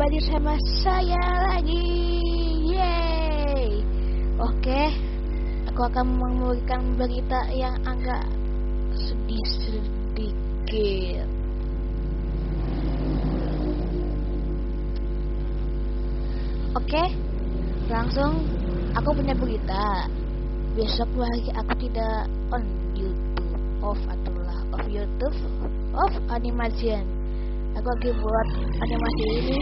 kembali sama saya lagi. Yeay. Oke Aku akan memberikan berita yang agak sedih sedikit. Oke Langsung Aku punya berita. Besok lagi aku tidak on YouTube. Off atau lah off YouTube Off animation. Aku lagi buat animasi ini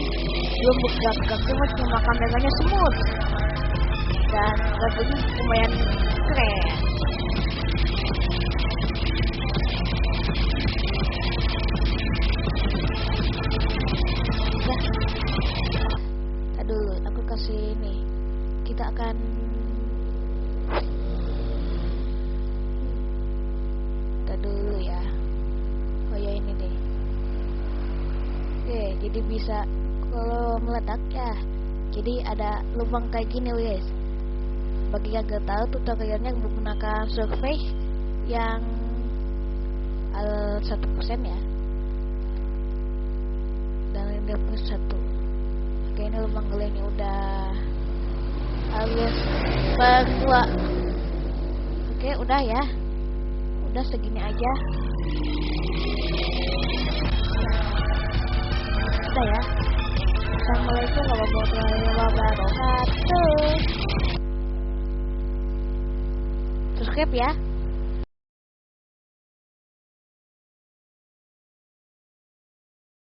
belum bergerak-gerak cuma cuma kameranya smooth dan lagunya lumayan keren. Aduh, aku kasih ini. Kita akan kita dulu ya. Oh ya ini deh. Oke, jadi bisa kalau meledak ya. Jadi ada lubang kayak gini guys. Bagi yang gak tahu tutorialnya menggunakan survei yang al satu persen ya. Dan ini plus satu. Oke ini lubang gelenya udah alias berdua. Oke udah ya. Udah segini aja. Udah ya. Assalamualaikum warahmatullahi wabarakatuh. Subscribe ya.